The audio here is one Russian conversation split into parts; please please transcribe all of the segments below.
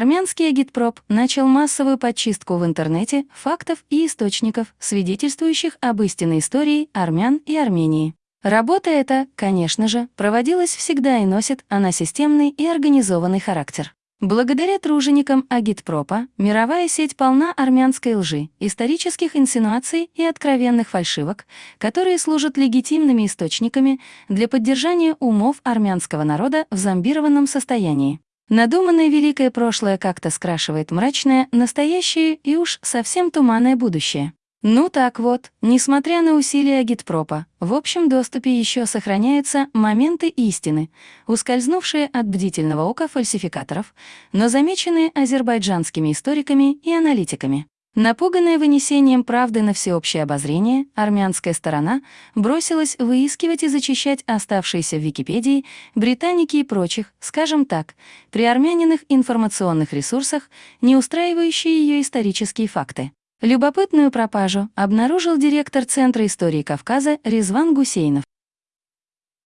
Армянский агитпроп начал массовую подчистку в интернете фактов и источников, свидетельствующих об истинной истории армян и Армении. Работа эта, конечно же, проводилась всегда и носит она системный и организованный характер. Благодаря труженикам агитпропа мировая сеть полна армянской лжи, исторических инсинуаций и откровенных фальшивок, которые служат легитимными источниками для поддержания умов армянского народа в зомбированном состоянии. Надуманное великое прошлое как-то скрашивает мрачное, настоящее и уж совсем туманное будущее. Ну так вот, несмотря на усилия агитпропа, в общем доступе еще сохраняются моменты истины, ускользнувшие от бдительного ока фальсификаторов, но замеченные азербайджанскими историками и аналитиками. Напуганная вынесением правды на всеобщее обозрение, армянская сторона бросилась выискивать и зачищать оставшиеся в Википедии, британики и прочих, скажем так, при армяниных информационных ресурсах, не устраивающие ее исторические факты. Любопытную пропажу обнаружил директор Центра истории Кавказа Резван Гусейнов.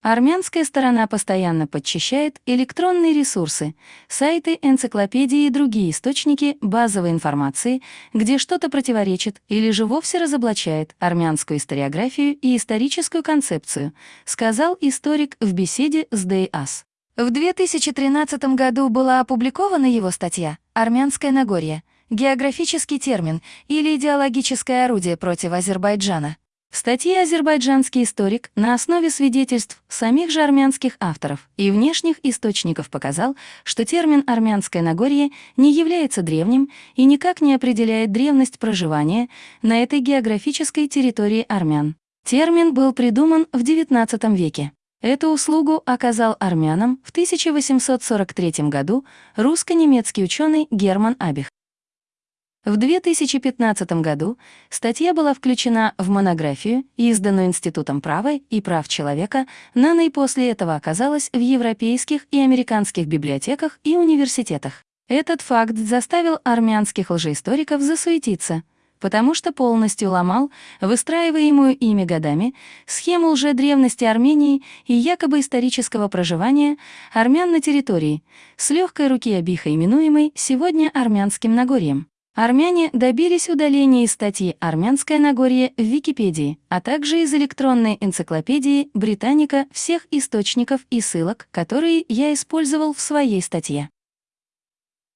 Армянская сторона постоянно подчищает электронные ресурсы, сайты, энциклопедии и другие источники базовой информации, где что-то противоречит или же вовсе разоблачает армянскую историографию и историческую концепцию, сказал историк в беседе с ДЭАС. В 2013 году была опубликована его статья «Армянское Нагорье. Географический термин или идеологическое орудие против Азербайджана». В статье азербайджанский историк на основе свидетельств самих же армянских авторов и внешних источников показал, что термин «армянское Нагорье» не является древним и никак не определяет древность проживания на этой географической территории армян. Термин был придуман в XIX веке. Эту услугу оказал армянам в 1843 году русско-немецкий ученый Герман Абих. В 2015 году статья была включена в монографию, изданную Институтом права и прав человека, НАНО и после этого оказалась в европейских и американских библиотеках и университетах. Этот факт заставил армянских лжеисториков засуетиться, потому что полностью ломал выстраиваемую ими годами схему лжедревности Армении и якобы исторического проживания армян на территории, с легкой руки Абиха именуемой сегодня Армянским Нагорьем. Армяне добились удаления из статьи «Армянское Нагорье» в Википедии, а также из электронной энциклопедии «Британика» всех источников и ссылок, которые я использовал в своей статье.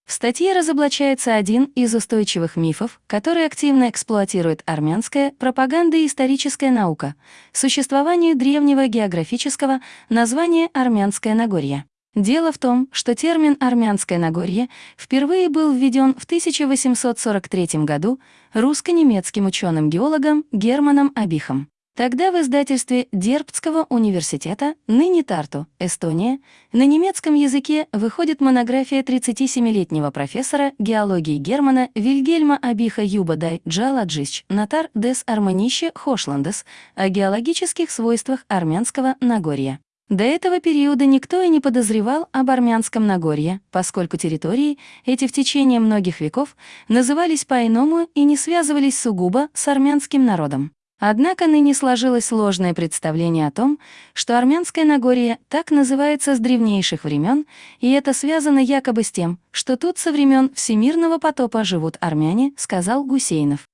В статье разоблачается один из устойчивых мифов, который активно эксплуатирует армянская пропаганда и историческая наука — существованию древнего географического названия «Армянское Нагорье». Дело в том, что термин «армянское Нагорье» впервые был введен в 1843 году русско-немецким ученым-геологом Германом Абихом. Тогда в издательстве Дербцкого университета, ныне Тарту, Эстония, на немецком языке выходит монография 37-летнего профессора геологии Германа Вильгельма Абиха Юбадай Джаладжич Натар дес Арманище Хошландес о геологических свойствах армянского Нагорья. До этого периода никто и не подозревал об армянском Нагорье, поскольку территории эти в течение многих веков назывались по-иному и не связывались сугубо с армянским народом. Однако ныне сложилось сложное представление о том, что армянское Нагорье так называется с древнейших времен, и это связано якобы с тем, что тут со времен всемирного потопа живут армяне, сказал Гусейнов.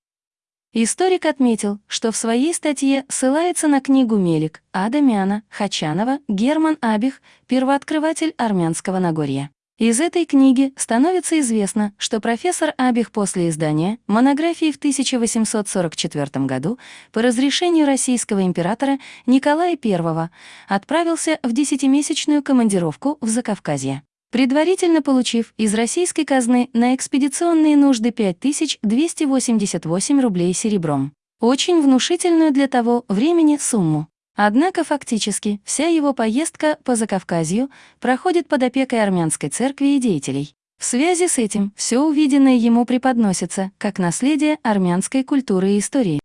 Историк отметил, что в своей статье ссылается на книгу Мелик, Адамяна, Хачанова, Герман Абих, первооткрыватель армянского Нагорья. Из этой книги становится известно, что профессор Абих после издания монографии в 1844 году по разрешению российского императора Николая I отправился в десятимесячную командировку в Закавказье предварительно получив из российской казны на экспедиционные нужды 5288 рублей серебром. Очень внушительную для того времени сумму. Однако фактически вся его поездка по Закавказью проходит под опекой армянской церкви и деятелей. В связи с этим все увиденное ему преподносится как наследие армянской культуры и истории.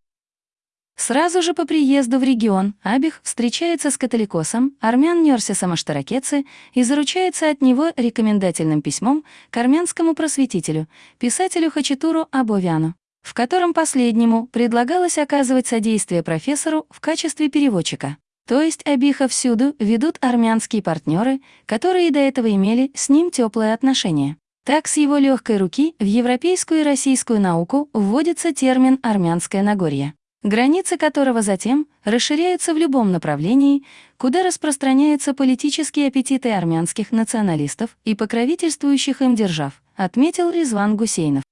Сразу же по приезду в регион Абих встречается с католикосом армян Нерсисом Аштаракецы и заручается от него рекомендательным письмом к армянскому просветителю, писателю Хачатуру Абовяну, в котором последнему предлагалось оказывать содействие профессору в качестве переводчика. То есть Абиха всюду ведут армянские партнеры, которые до этого имели с ним теплые отношения. Так с его легкой руки в европейскую и российскую науку вводится термин «армянское Нагорье», границы которого затем расширяются в любом направлении, куда распространяются политические аппетиты армянских националистов и покровительствующих им держав, отметил Резван Гусейнов.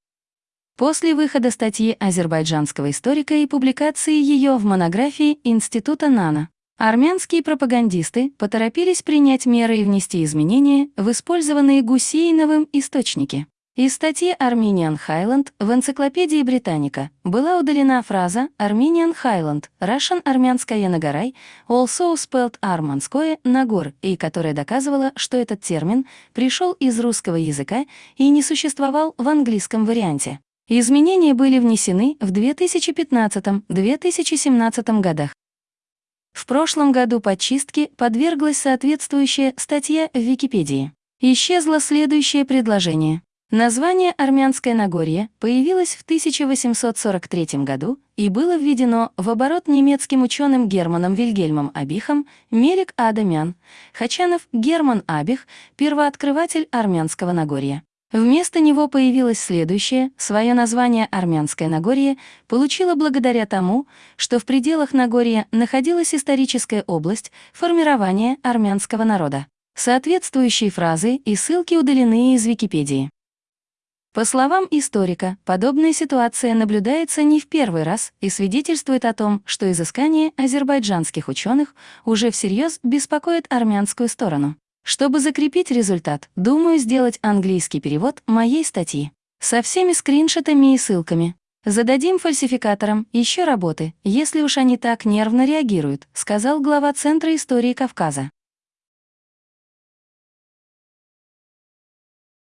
После выхода статьи азербайджанского историка и публикации ее в монографии Института НАНА, армянские пропагандисты поторопились принять меры и внести изменения в использованные Гусейновым источники. Из статьи Armenian Highland в энциклопедии Британика была удалена фраза Armenian Highland, Russian армянская Нагорай, also spelled арманское Нагор, и которая доказывала, что этот термин пришел из русского языка и не существовал в английском варианте. Изменения были внесены в 2015-2017 годах. В прошлом году подчистке подверглась соответствующая статья в Википедии. Исчезло следующее предложение. Название «Армянское Нагорье» появилось в 1843 году и было введено в оборот немецким ученым Германом Вильгельмом Абихом, Мерик Адамян, Хачанов Герман Абих, первооткрыватель Армянского Нагорья. Вместо него появилось следующее, свое название «Армянское Нагорье» получило благодаря тому, что в пределах Нагорья находилась историческая область формирования армянского народа. Соответствующие фразы и ссылки удалены из Википедии. По словам историка, подобная ситуация наблюдается не в первый раз и свидетельствует о том, что изыскания азербайджанских ученых уже всерьез беспокоят армянскую сторону. Чтобы закрепить результат, думаю сделать английский перевод моей статьи. Со всеми скриншотами и ссылками. Зададим фальсификаторам еще работы, если уж они так нервно реагируют, сказал глава Центра истории Кавказа.